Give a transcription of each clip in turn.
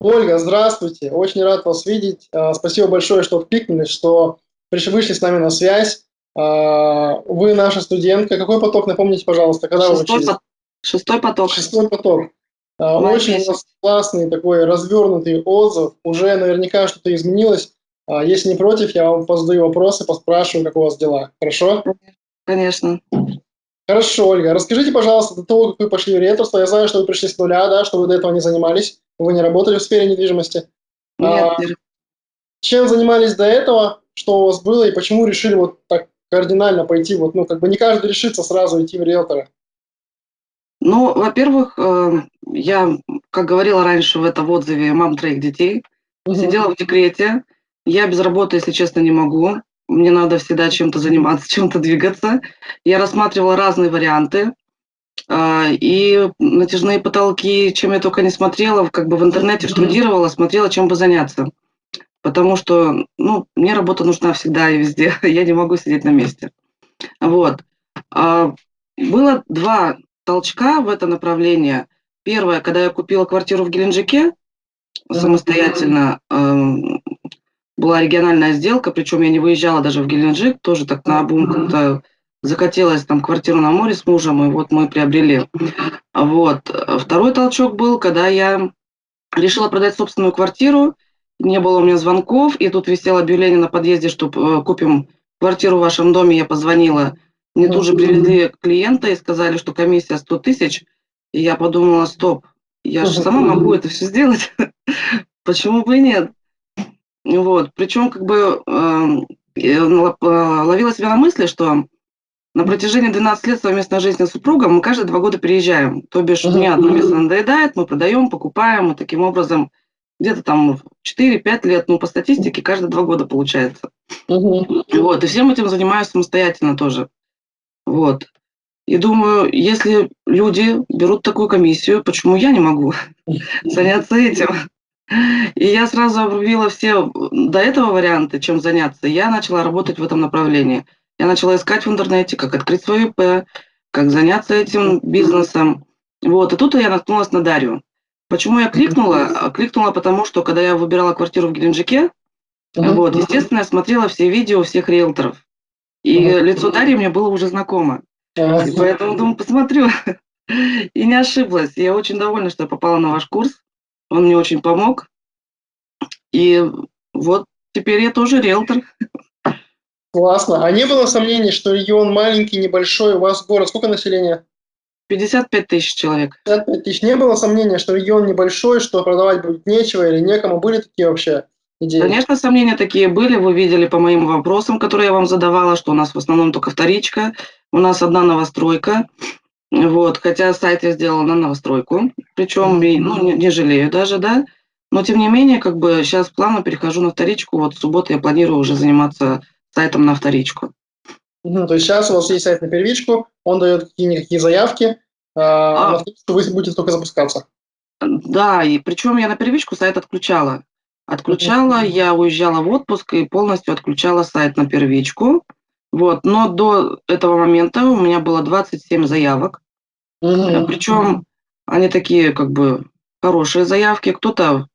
Ольга, здравствуйте. Очень рад вас видеть. А, спасибо большое, что откликнулись, что пришли, вышли с нами на связь. А, вы наша студентка. Какой поток, напомните, пожалуйста, когда Шестой вы учились? Шестой поток. Шестой поток. А, очень у вас классный такой развернутый отзыв. Уже наверняка что-то изменилось. Если не против, я вам позадаю вопросы, поспрашиваю, как у вас дела. Хорошо? Конечно. Хорошо, Ольга. Расскажите, пожалуйста, до того, как вы пошли в риэлторство, я знаю, что вы пришли с нуля, да, что вы до этого не занимались, вы не работали в сфере недвижимости. Нет, а, чем занимались до этого, что у вас было и почему решили вот так кардинально пойти, вот, ну, как бы не каждый решится сразу идти в риэлтора? Ну, во-первых, э, я, как говорила раньше в этом отзыве, мам троих детей, угу. сидела в декрете, я без работы, если честно, не могу мне надо всегда чем-то заниматься, чем-то двигаться. Я рассматривала разные варианты, а, и натяжные потолки, чем я только не смотрела, как бы в интернете штудировала, смотрела, чем бы заняться. Потому что, ну, мне работа нужна всегда и везде, я не могу сидеть на месте. Вот. А, было два толчка в это направление. Первое, когда я купила квартиру в Геленджике самостоятельно, эм, была региональная сделка, причем я не выезжала даже в Геленджик, тоже так на обум как-то закатилась там квартиру на море с мужем, и вот мы приобрели. Вот. Второй толчок был, когда я решила продать собственную квартиру, не было у меня звонков, и тут висело объявление на подъезде, что э, купим квартиру в вашем доме, я позвонила. Мне тут же привезли клиента и сказали, что комиссия 100 тысяч. И я подумала, стоп, я же сама могу это все сделать. Почему бы и нет? Вот. Причем как бы эм, э, ловила себя на мысли, что на протяжении 12 лет совместной жизни с супругом мы каждые два года переезжаем. То бишь, uh-huh. мне одно место надоедает, мы продаем, покупаем, и таким образом где-то там 4-5 лет, ну, по статистике, каждые два года получается. Uh-huh. Вот, и всем этим занимаюсь самостоятельно тоже. Вот. И думаю, если люди берут такую комиссию, почему я не могу заняться этим? И я сразу обрубила все до этого варианты, чем заняться. Я начала работать в этом направлении. Я начала искать в интернете, как открыть свой ИП, как заняться этим бизнесом. Вот, и тут я наткнулась на Дарью. Почему я кликнула? А, кликнула потому, что когда я выбирала квартиру в Геленджике, uh-huh. вот, естественно, я смотрела все видео всех риэлторов. И uh-huh. лицо Дарьи мне было уже знакомо. Uh-huh. И поэтому, думаю, посмотрю. И не ошиблась. Я очень довольна, что я попала на ваш курс. Он мне очень помог. И вот теперь я тоже риэлтор. Классно. А не было сомнений, что регион маленький, небольшой, у вас город, сколько населения? 55 тысяч человек. 55 тысяч. Не было сомнения, что регион небольшой, что продавать будет нечего или некому? Были такие вообще идеи? Конечно, сомнения такие были. Вы видели по моим вопросам, которые я вам задавала, что у нас в основном только вторичка. У нас одна новостройка. Вот, хотя сайт я сделала на новостройку, причем ну, не, не жалею даже, да. Но тем не менее, как бы сейчас плавно перехожу на вторичку. Вот в субботу я планирую уже заниматься сайтом на вторичку. Угу, то есть сейчас у вас есть сайт на первичку, он дает какие-никакие заявки, а, а на вторичку вы будете только запускаться. Да, и причем я на первичку сайт отключала. Отключала, я уезжала в отпуск и полностью отключала сайт на первичку. Вот, но до этого момента у меня было 27 заявок. Угу. Причем они такие, как бы, хорошие заявки. Кто-то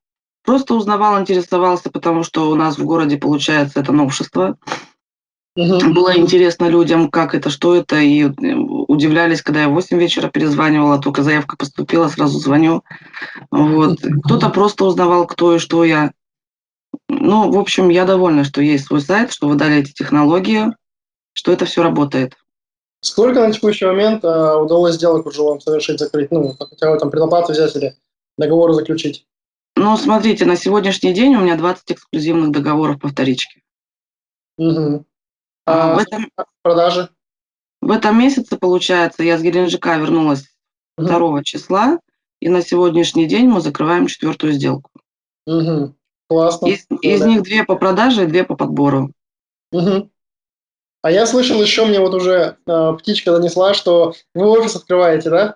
просто узнавал, интересовался, потому что у нас в городе, получается, это новшество. Угу. Было интересно людям, как это, что это, и э, удивлялись, когда я в 8 вечера перезванивала, только заявка поступила, сразу звоню. Вот. Кто-то просто узнавал, кто и что я. Ну, в общем, я довольна, что есть свой сайт, что вы дали эти технологии что это все работает. Сколько на текущий момент э, удалось сделок уже вам совершить, закрыть? Ну, хотя бы там предоплату взять или договор заключить? Ну, смотрите, на сегодняшний день у меня 20 эксклюзивных договоров по вторичке. Угу. А, а в этом, продажи? В этом месяце, получается, я с Геленджика вернулась угу. 2 числа, и на сегодняшний день мы закрываем четвертую сделку. Угу. Классно. Из, из них две по продаже и две по подбору. Угу. А я слышал еще, мне вот уже э, птичка донесла, что вы офис открываете, да?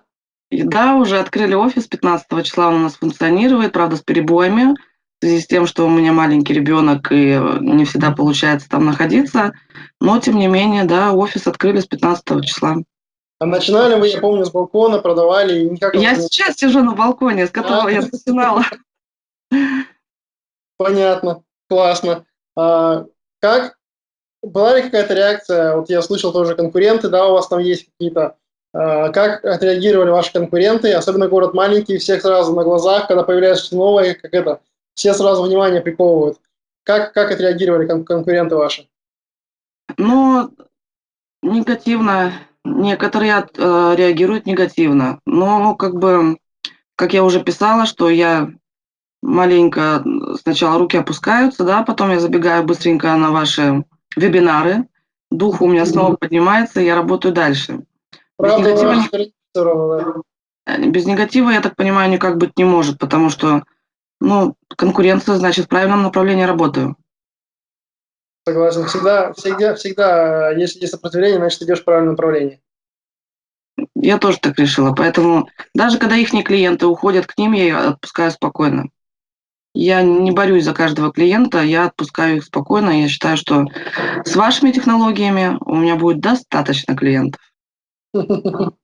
Да, уже открыли офис, 15 числа он у нас функционирует, правда, с перебоями, в связи с тем, что у меня маленький ребенок и не всегда получается там находиться. Но, тем не менее, да, офис открыли с 15 числа. А начинали вы, я помню, с балкона, продавали? И никак я сейчас сижу на балконе, с которого а? я начинала. Понятно, классно. А, как была ли какая-то реакция? Вот я слышал тоже конкуренты, да, у вас там есть какие-то. А, как отреагировали ваши конкуренты? Особенно город маленький, всех сразу на глазах, когда появляется что-то новое, как это, все сразу внимание приковывают. Как, как отреагировали кон конкуренты ваши? Ну, негативно. Некоторые от, э, реагируют негативно. Но как бы, как я уже писала, что я маленько сначала руки опускаются, да, потом я забегаю быстренько на ваши вебинары, дух у меня снова поднимается, я работаю дальше. Правда, без, негатива, э, без негатива, я так понимаю, никак быть не может, потому что, ну, конкуренция, значит, в правильном направлении работаю. Согласен. Всегда, всегда, всегда, если есть сопротивление, значит, идешь в правильном направлении. Я тоже так решила. Поэтому даже когда их клиенты уходят к ним, я отпускаю спокойно. Я не борюсь за каждого клиента, я отпускаю их спокойно. Я считаю, что с вашими технологиями у меня будет достаточно клиентов.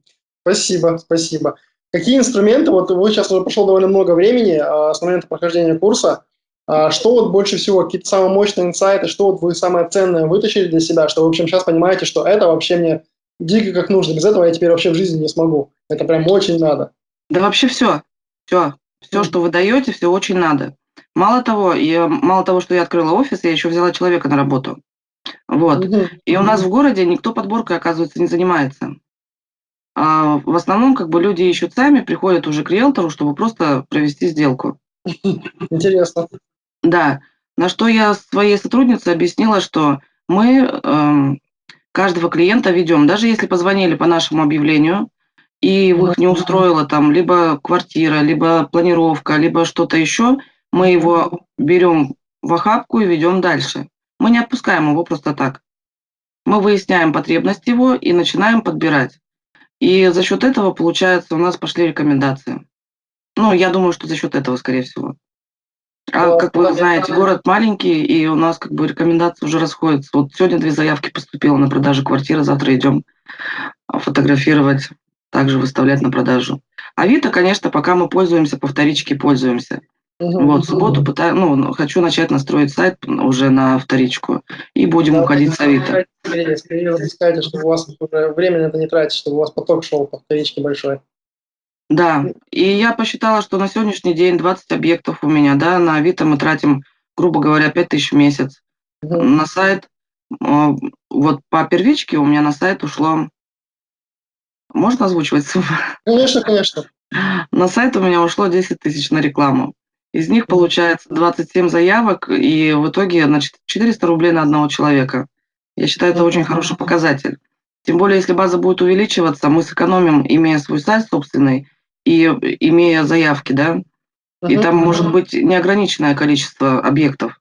Спасибо, спасибо. Какие инструменты, вот вы сейчас уже прошло довольно много времени а, с момента прохождения курса, а, что вот больше всего, какие-то самые мощные инсайты, что вот вы самое ценное вытащили для себя, что, в общем, сейчас понимаете, что это вообще мне дико как нужно, без этого я теперь вообще в жизни не смогу. Это прям очень надо. Да вообще все, все, все, что вы даете, все очень надо. Мало того, я, мало того, что я открыла офис, я еще взяла человека на работу. Вот. И у нас в городе никто подборкой, оказывается, не занимается. А в основном, как бы люди ищут сами, приходят уже к риэлтору, чтобы просто провести сделку. Интересно. Да. На что я своей сотруднице объяснила, что мы э, каждого клиента ведем, даже если позвонили по нашему объявлению, и их не устроила там либо квартира, либо планировка, либо что-то еще, мы его берем в охапку и ведем дальше. Мы не отпускаем его просто так. Мы выясняем потребность его и начинаем подбирать. И за счет этого, получается, у нас пошли рекомендации. Ну, я думаю, что за счет этого, скорее всего. А, как вы знаете, город маленький, и у нас как бы рекомендации уже расходятся. Вот сегодня две заявки поступило на продажу квартиры, завтра идем фотографировать, также выставлять на продажу. Авито, конечно, пока мы пользуемся, по вторичке пользуемся. Угу. Вот, в субботу пытаю, ну, хочу начать настроить сайт уже на вторичку, и будем да, уходить с Авито. Скорее запускайте, чтобы у вас уже время на это не тратить, чтобы у вас поток шел по вторичке большой. Да, и я посчитала, что на сегодняшний день 20 объектов у меня, да, на Авито мы тратим, грубо говоря, 5 тысяч в месяц. Угу. На сайт, а, вот по первичке у меня на сайт ушло, можно озвучивать сумму? Конечно, конечно. На сайт у меня ушло 10 тысяч на рекламу. Из них получается 27 заявок, и в итоге значит, 400 рублей на одного человека. Я считаю, это очень хороший показатель. Тем более, если база будет увеличиваться, мы сэкономим, имея свой сайт собственный, и имея заявки, да, и там может быть неограниченное количество объектов.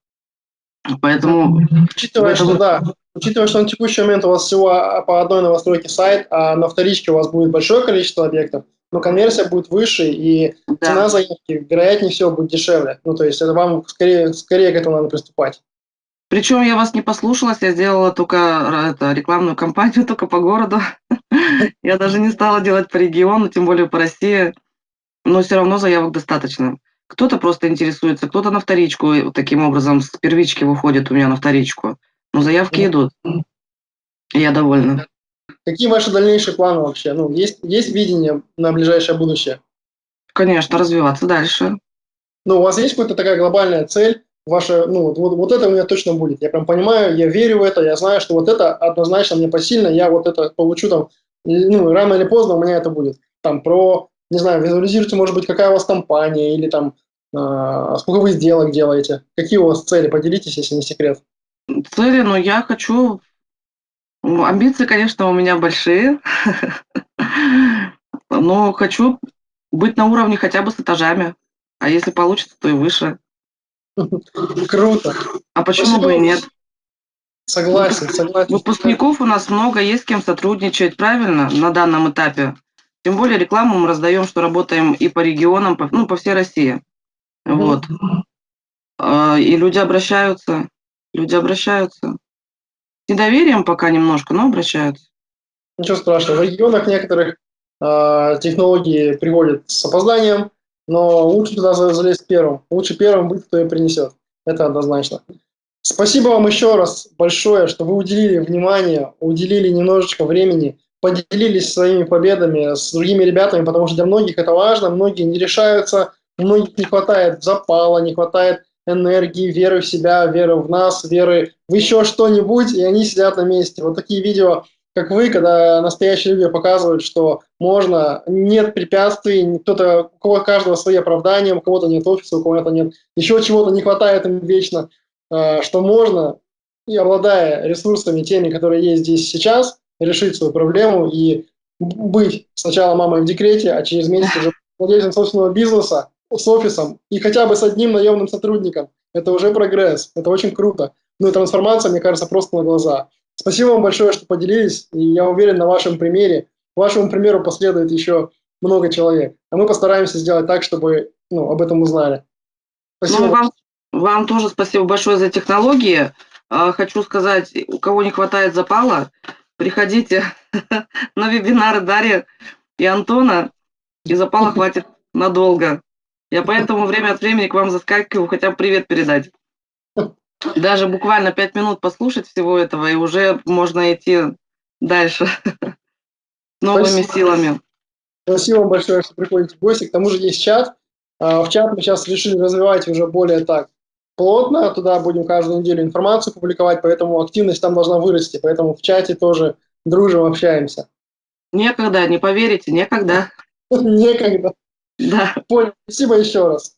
Поэтому... Учитывая, что, да, учитывая, что на текущий момент у вас всего по одной новостройке сайт, а на вторичке у вас будет большое количество объектов, но конверсия будет выше, и да. цена заявки, вероятнее всего, будет дешевле. Ну, то есть это вам скорее, скорее к этому надо приступать. Причем я вас не послушалась, я сделала только это, рекламную кампанию только по городу. Я даже не стала делать по региону, тем более по России. Но все равно заявок достаточно. Кто-то просто интересуется, кто-то на вторичку таким образом с первички выходит у меня на вторичку. Но заявки идут. Я довольна. Какие ваши дальнейшие планы вообще? Ну, есть, есть видение на ближайшее будущее? Конечно, развиваться дальше. Ну, у вас есть какая-то такая глобальная цель, ваше, ну, вот, вот, вот это у меня точно будет. Я прям понимаю, я верю в это, я знаю, что вот это однозначно мне посильно, я вот это получу там, ну, рано или поздно у меня это будет. Там про, не знаю, визуализируйте, может быть, какая у вас компания или там, э, сколько вы сделок делаете, какие у вас цели, поделитесь, если не секрет. Цели, ну, я хочу, амбиции, конечно, у меня большие, но хочу быть на уровне хотя бы с этажами, а если получится, то и выше. Круто. А почему Спасибо. бы и нет? Согласен, согласен. Выпускников у нас много, есть с кем сотрудничать, правильно, на данном этапе. Тем более рекламу мы раздаем, что работаем и по регионам, по, ну, по всей России. Вот. А, и люди обращаются, люди обращаются. С недоверием пока немножко, но обращаются. Ничего страшного. В регионах некоторых э, технологии приходят с опозданием, но лучше туда залезть первым. Лучше первым быть, кто ее принесет. Это однозначно. Спасибо вам еще раз большое, что вы уделили внимание, уделили немножечко времени, поделились своими победами с другими ребятами, потому что для многих это важно, многие не решаются, у многих не хватает запала, не хватает энергии, веры в себя, веры в нас, веры в еще что-нибудь, и они сидят на месте. Вот такие видео, как вы, когда настоящие люди показывают, что можно, нет препятствий, кто-то, у кого каждого свои оправдания, у кого-то нет офиса, у кого-то нет, еще чего-то не хватает им вечно, э, что можно, и обладая ресурсами, теми, которые есть здесь сейчас, решить свою проблему и быть сначала мамой в декрете, а через месяц уже владельцем собственного бизнеса, с офисом и хотя бы с одним наемным сотрудником. Это уже прогресс, это очень круто. Ну и трансформация, мне кажется, просто на глаза. Спасибо вам большое, что поделились, и я уверен, на вашем примере, вашему примеру последует еще много человек. А мы постараемся сделать так, чтобы ну, об этом узнали. Спасибо. Ну, вам, вам тоже спасибо большое за технологии. А, хочу сказать, у кого не хватает запала, приходите на вебинары Дарьи и Антона, и запала хватит надолго. Я поэтому время от времени к вам заскакиваю, хотя бы привет передать. Даже буквально пять минут послушать всего этого, и уже можно идти дальше новыми Спасибо. силами. Спасибо вам большое, что приходите в гости. К тому же есть чат. А, в чат мы сейчас решили развивать уже более так плотно. Туда будем каждую неделю информацию публиковать, поэтому активность там должна вырасти. Поэтому в чате тоже дружим, общаемся. Некогда, не поверите, некогда. Некогда. Да. Понял. Спасибо еще раз.